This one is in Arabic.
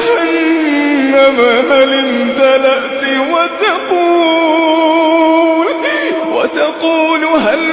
جهنم هل امتلأت وتقول وتقول هل